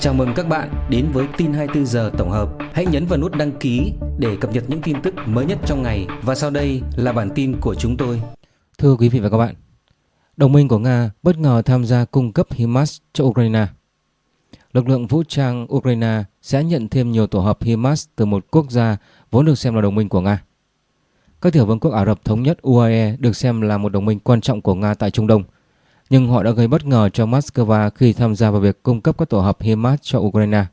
Chào mừng các bạn đến với tin 24 giờ tổng hợp. Hãy nhấn vào nút đăng ký để cập nhật những tin tức mới nhất trong ngày và sau đây là bản tin của chúng tôi. Thưa quý vị và các bạn, đồng minh của Nga bất ngờ tham gia cung cấp HIMARS cho Ukraine. Lực lượng vũ trang Ukraine sẽ nhận thêm nhiều tổ hợp HIMARS từ một quốc gia vốn được xem là đồng minh của Nga. Các tiểu vương quốc Ả Rập Thống nhất UAE được xem là một đồng minh quan trọng của Nga tại Trung Đông – nhưng họ đã gây bất ngờ cho Moscow khi tham gia vào việc cung cấp các tổ hợp HIMARS cho Ukraine.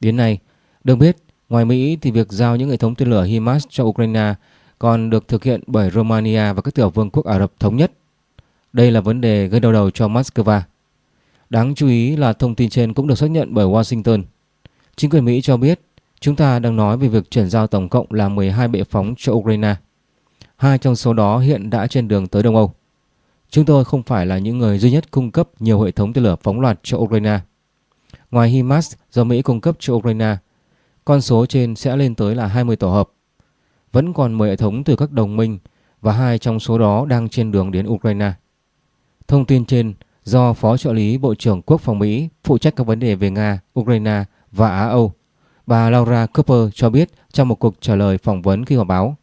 Đến nay, được biết, ngoài Mỹ thì việc giao những hệ thống tên lửa HIMARS cho Ukraine còn được thực hiện bởi Romania và các tiểu vương quốc Ả Rập Thống Nhất. Đây là vấn đề gây đau đầu cho Moscow. Đáng chú ý là thông tin trên cũng được xác nhận bởi Washington. Chính quyền Mỹ cho biết chúng ta đang nói về việc chuyển giao tổng cộng là 12 bệ phóng cho Ukraine. Hai trong số đó hiện đã trên đường tới Đông Âu. Chúng tôi không phải là những người duy nhất cung cấp nhiều hệ thống tên lửa phóng loạt cho Ukraine. Ngoài HIMARS do Mỹ cung cấp cho Ukraine, con số trên sẽ lên tới là 20 tổ hợp. Vẫn còn 10 hệ thống từ các đồng minh và hai trong số đó đang trên đường đến Ukraine. Thông tin trên do Phó trợ lý Bộ trưởng Quốc phòng Mỹ phụ trách các vấn đề về Nga, Ukraine và Á Âu, bà Laura Cooper cho biết trong một cuộc trả lời phỏng vấn khi họp báo.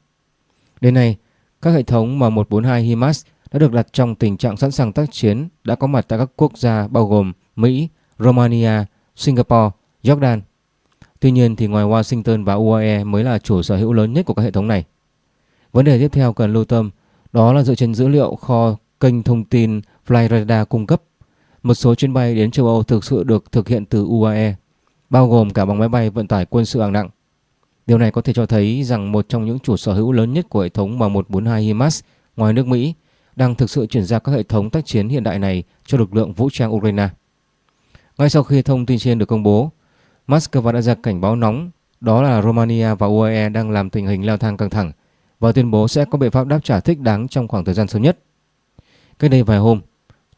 Đến nay, các hệ thống M142 HIMARS đã được đặt trong tình trạng sẵn sàng tác chiến đã có mặt tại các quốc gia bao gồm Mỹ, Romania, Singapore, Jordan. Tuy nhiên thì ngoài Washington và UAE mới là chủ sở hữu lớn nhất của các hệ thống này. Vấn đề tiếp theo cần lưu tâm đó là dựa trên dữ liệu kho kênh thông tin Flyradar cung cấp. Một số chuyến bay đến châu Âu thực sự được thực hiện từ UAE, bao gồm cả bằng máy bay vận tải quân sự hạng nặng. Điều này có thể cho thấy rằng một trong những chủ sở hữu lớn nhất của hệ thống M142 HIMARS ngoài nước Mỹ đang thực sự chuyển giao các hệ thống tác chiến hiện đại này cho lực lượng vũ trang Ukraine. Ngay sau khi thông tin trên được công bố, Moscow đã ra cảnh báo nóng đó là Romania và UAE đang làm tình hình leo thang căng thẳng và tuyên bố sẽ có biện pháp đáp trả thích đáng trong khoảng thời gian sớm nhất. Cách đây vài hôm,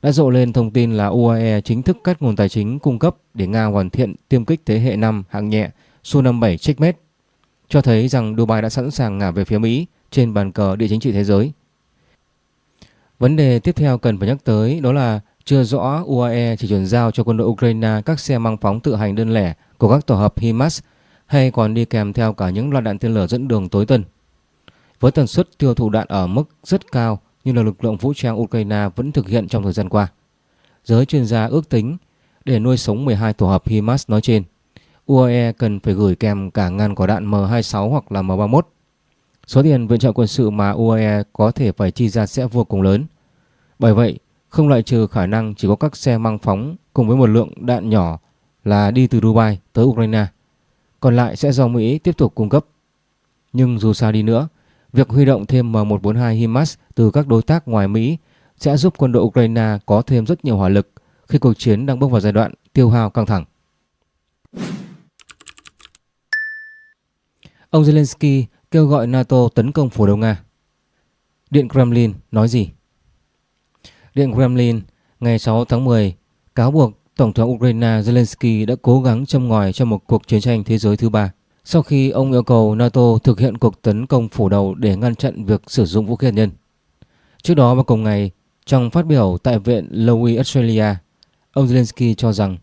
đã rộ lên thông tin là UAE chính thức cắt nguồn tài chính cung cấp để Nga hoàn thiện tiêm kích thế hệ 5 hạng nhẹ Su-57 Checkmate, cho thấy rằng Dubai đã sẵn sàng ngả về phía Mỹ trên bàn cờ địa chính trị thế giới. Vấn đề tiếp theo cần phải nhắc tới đó là chưa rõ UAE chỉ chuyển giao cho quân đội Ukraine các xe mang phóng tự hành đơn lẻ của các tổ hợp HIMARS hay còn đi kèm theo cả những loạt đạn tên lửa dẫn đường tối tân. Với tần suất tiêu thụ đạn ở mức rất cao như là lực lượng vũ trang Ukraine vẫn thực hiện trong thời gian qua. Giới chuyên gia ước tính để nuôi sống 12 tổ hợp HIMARS nói trên, UAE cần phải gửi kèm cả ngàn quả đạn M26 hoặc là M31 Số tiền viện trợ quân sự mà UAE có thể phải chi ra sẽ vô cùng lớn. Bởi vậy, không loại trừ khả năng chỉ có các xe mang phóng cùng với một lượng đạn nhỏ là đi từ Dubai tới Ukraine. Còn lại sẽ do Mỹ tiếp tục cung cấp. Nhưng dù sao đi nữa, việc huy động thêm M142 HIMARS từ các đối tác ngoài Mỹ sẽ giúp quân đội Ukraine có thêm rất nhiều hỏa lực khi cuộc chiến đang bước vào giai đoạn tiêu hao căng thẳng. Ông Zelensky kêu gọi NATO tấn công phủ đầu Nga. Điện Kremlin nói gì? Điện Kremlin ngày 6 tháng 10 cáo buộc Tổng thống Ukraine Zelensky đã cố gắng châm ngòi cho một cuộc chiến tranh thế giới thứ ba sau khi ông yêu cầu NATO thực hiện cuộc tấn công phủ đầu để ngăn chặn việc sử dụng vũ khí hạt nhân. Trước đó vào cùng ngày, trong phát biểu tại Viện Lowy Australia, ông Zelensky cho rằng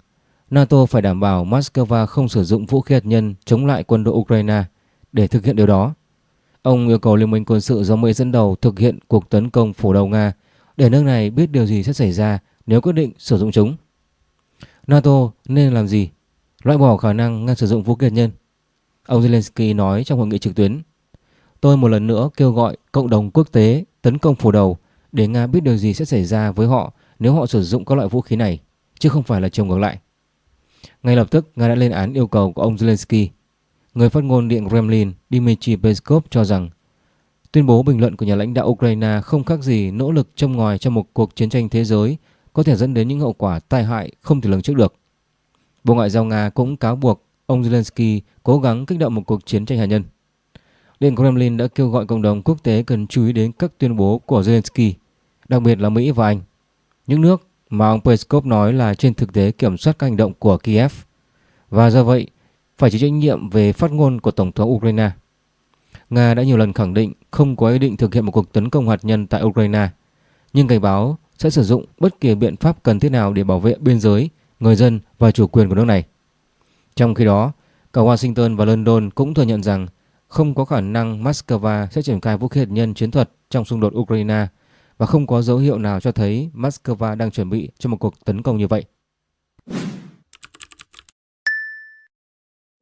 NATO phải đảm bảo Moscow không sử dụng vũ khí hạt nhân chống lại quân đội Ukraine để thực hiện điều đó, ông yêu cầu Liên minh quân sự do Mỹ dẫn đầu thực hiện cuộc tấn công phủ đầu Nga để nước này biết điều gì sẽ xảy ra nếu quyết định sử dụng chúng. NATO nên làm gì? Loại bỏ khả năng ngăn sử dụng vũ khí hạt nhân. Ông Zelensky nói trong hội nghị trực tuyến. Tôi một lần nữa kêu gọi cộng đồng quốc tế tấn công phủ đầu để Nga biết điều gì sẽ xảy ra với họ nếu họ sử dụng các loại vũ khí này, chứ không phải là chiều ngược lại. Ngay lập tức, Nga đã lên án yêu cầu của ông Zelensky Người phát ngôn Điện Kremlin Dmitry Peskov cho rằng tuyên bố bình luận của nhà lãnh đạo Ukraine không khác gì nỗ lực châm ngòi cho một cuộc chiến tranh thế giới có thể dẫn đến những hậu quả tai hại không thể lường trước được. Bộ Ngoại giao Nga cũng cáo buộc ông Zelensky cố gắng kích động một cuộc chiến tranh hạt nhân. Điện Kremlin đã kêu gọi cộng đồng quốc tế cần chú ý đến các tuyên bố của Zelensky, đặc biệt là Mỹ và Anh. Những nước mà ông Peskov nói là trên thực tế kiểm soát các hành động của Kiev. Và do vậy, phải chịu trách nhiệm về phát ngôn của Tổng thống Ukraine. Nga đã nhiều lần khẳng định không có ý định thực hiện một cuộc tấn công hạt nhân tại Ukraine, nhưng cảnh báo sẽ sử dụng bất kỳ biện pháp cần thiết nào để bảo vệ biên giới, người dân và chủ quyền của nước này. Trong khi đó, cả Washington và London cũng thừa nhận rằng không có khả năng Moscow sẽ triển khai vũ khí hạt nhân chiến thuật trong xung đột Ukraine và không có dấu hiệu nào cho thấy Moscow đang chuẩn bị cho một cuộc tấn công như vậy.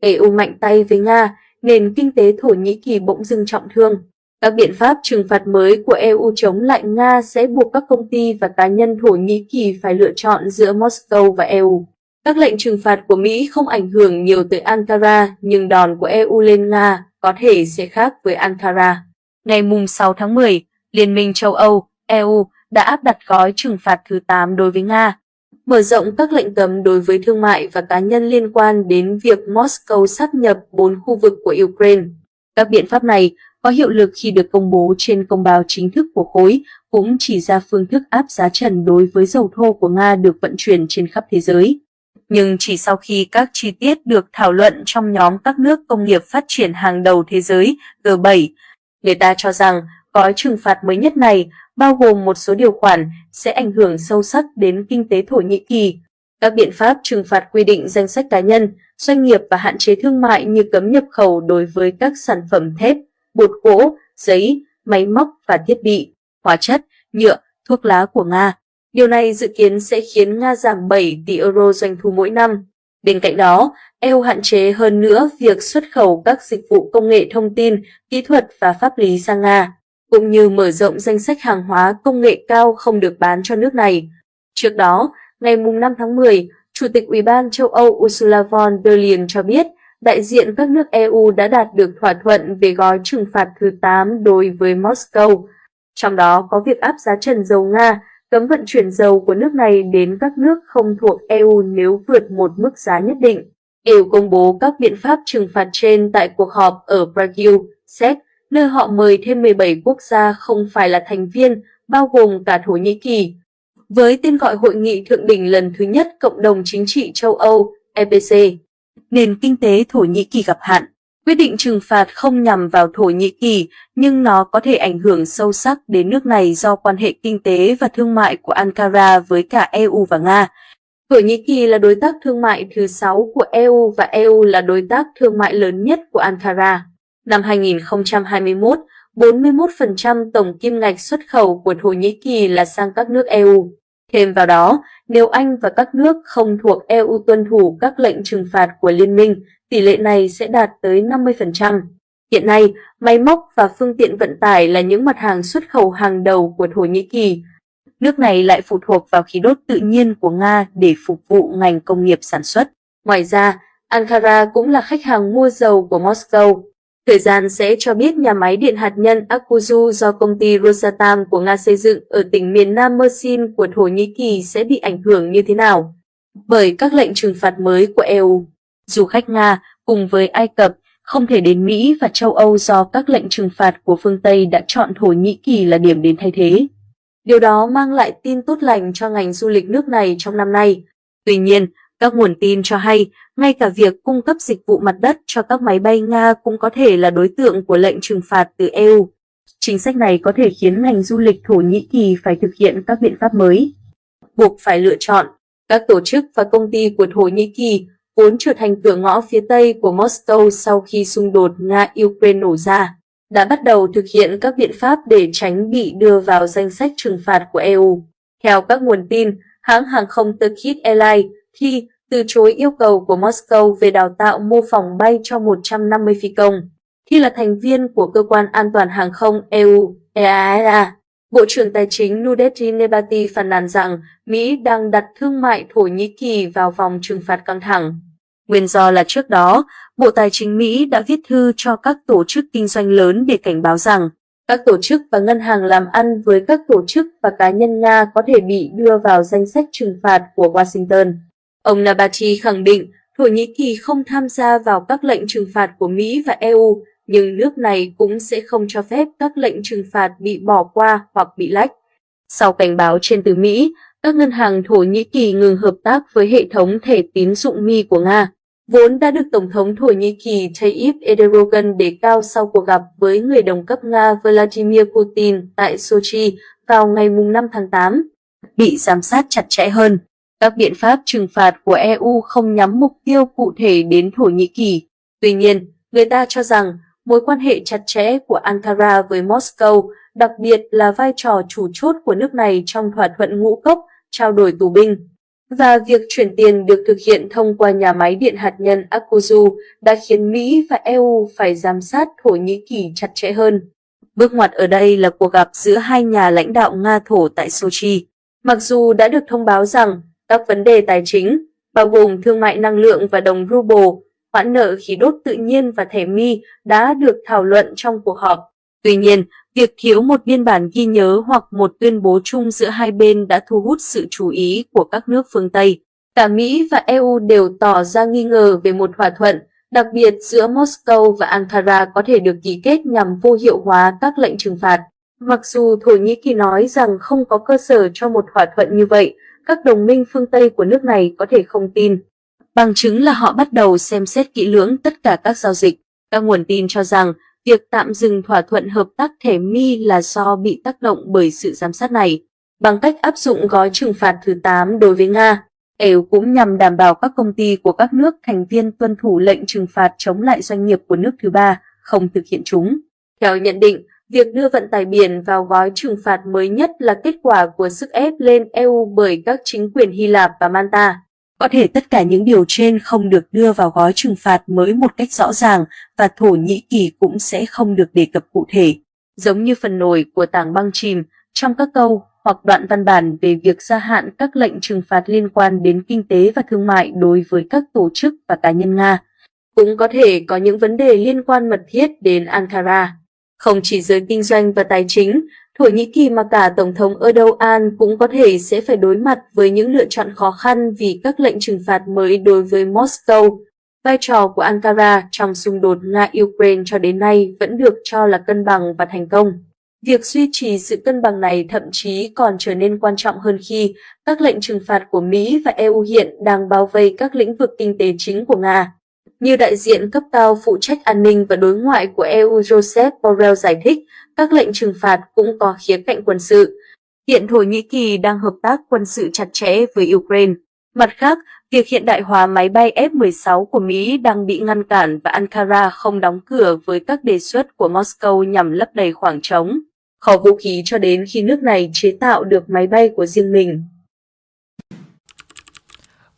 EU mạnh tay với Nga, nền kinh tế Thổ Nhĩ Kỳ bỗng dưng trọng thương. Các biện pháp trừng phạt mới của EU chống lại Nga sẽ buộc các công ty và cá nhân Thổ Nhĩ Kỳ phải lựa chọn giữa Moscow và EU. Các lệnh trừng phạt của Mỹ không ảnh hưởng nhiều tới Ankara, nhưng đòn của EU lên Nga có thể sẽ khác với Ankara. Ngày 6 tháng 10, Liên minh châu Âu, EU đã áp đặt gói trừng phạt thứ 8 đối với Nga, mở rộng các lệnh cấm đối với thương mại và cá nhân liên quan đến việc Moscow sáp nhập bốn khu vực của Ukraine. Các biện pháp này có hiệu lực khi được công bố trên công báo chính thức của khối, cũng chỉ ra phương thức áp giá trần đối với dầu thô của Nga được vận chuyển trên khắp thế giới. Nhưng chỉ sau khi các chi tiết được thảo luận trong nhóm các nước công nghiệp phát triển hàng đầu thế giới G7, người ta cho rằng gói trừng phạt mới nhất này bao gồm một số điều khoản sẽ ảnh hưởng sâu sắc đến kinh tế Thổ Nhĩ Kỳ. Các biện pháp trừng phạt quy định danh sách cá nhân, doanh nghiệp và hạn chế thương mại như cấm nhập khẩu đối với các sản phẩm thép, bột gỗ, giấy, máy móc và thiết bị, hóa chất, nhựa, thuốc lá của Nga. Điều này dự kiến sẽ khiến Nga giảm 7 tỷ euro doanh thu mỗi năm. Bên cạnh đó, EU hạn chế hơn nữa việc xuất khẩu các dịch vụ công nghệ thông tin, kỹ thuật và pháp lý sang Nga cũng như mở rộng danh sách hàng hóa công nghệ cao không được bán cho nước này. Trước đó, ngày 5 tháng 10, Chủ tịch Ủy ban châu Âu Ursula von der Leyen cho biết đại diện các nước EU đã đạt được thỏa thuận về gói trừng phạt thứ 8 đối với Moscow, trong đó có việc áp giá trần dầu Nga, cấm vận chuyển dầu của nước này đến các nước không thuộc EU nếu vượt một mức giá nhất định. EU công bố các biện pháp trừng phạt trên tại cuộc họp ở Prague, Séc, nơi họ mời thêm 17 quốc gia không phải là thành viên, bao gồm cả Thổ Nhĩ Kỳ. Với tên gọi Hội nghị Thượng đỉnh lần thứ nhất Cộng đồng Chính trị châu Âu, EPC, nền kinh tế Thổ Nhĩ Kỳ gặp hạn. Quyết định trừng phạt không nhằm vào Thổ Nhĩ Kỳ, nhưng nó có thể ảnh hưởng sâu sắc đến nước này do quan hệ kinh tế và thương mại của Ankara với cả EU và Nga. Thổ Nhĩ Kỳ là đối tác thương mại thứ 6 của EU và EU là đối tác thương mại lớn nhất của Ankara. Năm 2021, 41% tổng kim ngạch xuất khẩu của Thổ Nhĩ Kỳ là sang các nước EU. Thêm vào đó, nếu Anh và các nước không thuộc EU tuân thủ các lệnh trừng phạt của Liên minh, tỷ lệ này sẽ đạt tới 50%. Hiện nay, máy móc và phương tiện vận tải là những mặt hàng xuất khẩu hàng đầu của Thổ Nhĩ Kỳ. Nước này lại phụ thuộc vào khí đốt tự nhiên của Nga để phục vụ ngành công nghiệp sản xuất. Ngoài ra, Ankara cũng là khách hàng mua dầu của Moscow. Thời gian sẽ cho biết nhà máy điện hạt nhân Akuzu do công ty Rosatom của Nga xây dựng ở tỉnh miền Nam Mersin của Thổ Nhĩ Kỳ sẽ bị ảnh hưởng như thế nào bởi các lệnh trừng phạt mới của EU. Du khách Nga cùng với Ai Cập không thể đến Mỹ và châu Âu do các lệnh trừng phạt của phương Tây đã chọn Thổ Nhĩ Kỳ là điểm đến thay thế. Điều đó mang lại tin tốt lành cho ngành du lịch nước này trong năm nay. Tuy nhiên, các nguồn tin cho hay, ngay cả việc cung cấp dịch vụ mặt đất cho các máy bay Nga cũng có thể là đối tượng của lệnh trừng phạt từ EU. Chính sách này có thể khiến ngành du lịch Thổ Nhĩ Kỳ phải thực hiện các biện pháp mới. Buộc phải lựa chọn, các tổ chức và công ty của Thổ Nhĩ Kỳ vốn trở thành cửa ngõ phía Tây của Moscow sau khi xung đột Nga-Ukraine nổ ra, đã bắt đầu thực hiện các biện pháp để tránh bị đưa vào danh sách trừng phạt của EU. Theo các nguồn tin, hãng hàng không Turkish Airlines khi từ chối yêu cầu của Moscow về đào tạo mô phỏng bay cho 150 phi công. Khi là thành viên của Cơ quan An toàn Hàng không EU, EASA, Bộ trưởng Tài chính Nudeti Nebati phàn nàn rằng Mỹ đang đặt thương mại Thổ Nhĩ Kỳ vào vòng trừng phạt căng thẳng. Nguyên do là trước đó, Bộ Tài chính Mỹ đã viết thư cho các tổ chức kinh doanh lớn để cảnh báo rằng các tổ chức và ngân hàng làm ăn với các tổ chức và cá nhân Nga có thể bị đưa vào danh sách trừng phạt của Washington. Ông Nabati khẳng định Thổ Nhĩ Kỳ không tham gia vào các lệnh trừng phạt của Mỹ và EU, nhưng nước này cũng sẽ không cho phép các lệnh trừng phạt bị bỏ qua hoặc bị lách. Sau cảnh báo trên từ Mỹ, các ngân hàng Thổ Nhĩ Kỳ ngừng hợp tác với hệ thống thẻ tín dụng Mi của Nga, vốn đã được Tổng thống Thổ Nhĩ Kỳ Tayyip Erdogan đề cao sau cuộc gặp với người đồng cấp Nga Vladimir Putin tại Sochi vào ngày 5 tháng 8, bị giám sát chặt chẽ hơn. Các biện pháp trừng phạt của EU không nhắm mục tiêu cụ thể đến Thổ Nhĩ Kỳ. Tuy nhiên, người ta cho rằng mối quan hệ chặt chẽ của Ankara với Moscow, đặc biệt là vai trò chủ chốt của nước này trong thỏa thuận ngũ cốc trao đổi tù binh, và việc chuyển tiền được thực hiện thông qua nhà máy điện hạt nhân Akuzu đã khiến Mỹ và EU phải giám sát Thổ Nhĩ Kỳ chặt chẽ hơn. Bước ngoặt ở đây là cuộc gặp giữa hai nhà lãnh đạo Nga-Thổ tại Sochi. Mặc dù đã được thông báo rằng các vấn đề tài chính, bao gồm thương mại năng lượng và đồng ruble, khoản nợ khí đốt tự nhiên và thẻ mi đã được thảo luận trong cuộc họp. Tuy nhiên, việc thiếu một biên bản ghi nhớ hoặc một tuyên bố chung giữa hai bên đã thu hút sự chú ý của các nước phương Tây. Cả Mỹ và EU đều tỏ ra nghi ngờ về một thỏa thuận, đặc biệt giữa Moscow và Ankara có thể được ký kết nhằm vô hiệu hóa các lệnh trừng phạt. Mặc dù Thổ Nhĩ Kỳ nói rằng không có cơ sở cho một thỏa thuận như vậy, các đồng minh phương Tây của nước này có thể không tin. Bằng chứng là họ bắt đầu xem xét kỹ lưỡng tất cả các giao dịch. Các nguồn tin cho rằng việc tạm dừng thỏa thuận hợp tác thẻ mi là do bị tác động bởi sự giám sát này. Bằng cách áp dụng gói trừng phạt thứ 8 đối với Nga, EU cũng nhằm đảm bảo các công ty của các nước thành viên tuân thủ lệnh trừng phạt chống lại doanh nghiệp của nước thứ ba, không thực hiện chúng. Theo nhận định, việc đưa vận tải biển vào gói trừng phạt mới nhất là kết quả của sức ép lên EU bởi các chính quyền Hy Lạp và Malta. Có thể tất cả những điều trên không được đưa vào gói trừng phạt mới một cách rõ ràng và Thổ Nhĩ Kỳ cũng sẽ không được đề cập cụ thể. Giống như phần nổi của tảng băng chìm, trong các câu hoặc đoạn văn bản về việc gia hạn các lệnh trừng phạt liên quan đến kinh tế và thương mại đối với các tổ chức và cá nhân Nga. Cũng có thể có những vấn đề liên quan mật thiết đến Ankara. Không chỉ giới kinh doanh và tài chính, Thổ Nhĩ Kỳ mà cả Tổng thống Erdogan cũng có thể sẽ phải đối mặt với những lựa chọn khó khăn vì các lệnh trừng phạt mới đối với Moscow. Vai trò của Ankara trong xung đột Nga-Ukraine cho đến nay vẫn được cho là cân bằng và thành công. Việc duy trì sự cân bằng này thậm chí còn trở nên quan trọng hơn khi các lệnh trừng phạt của Mỹ và EU hiện đang bao vây các lĩnh vực kinh tế chính của Nga. Như đại diện cấp cao phụ trách an ninh và đối ngoại của EU Joseph Borrell giải thích, các lệnh trừng phạt cũng có khía cạnh quân sự. Hiện Thổ Nhĩ Kỳ đang hợp tác quân sự chặt chẽ với Ukraine. Mặt khác, việc hiện đại hóa máy bay F-16 của Mỹ đang bị ngăn cản và Ankara không đóng cửa với các đề xuất của Moscow nhằm lấp đầy khoảng trống, kho vũ khí cho đến khi nước này chế tạo được máy bay của riêng mình.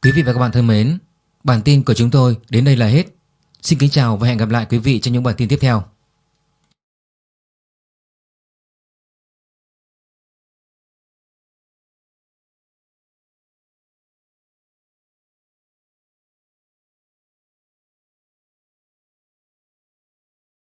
Quý vị và các bạn thân mến, bản tin của chúng tôi đến đây là hết. Xin kính chào và hẹn gặp lại quý vị trong những bản tin tiếp theo.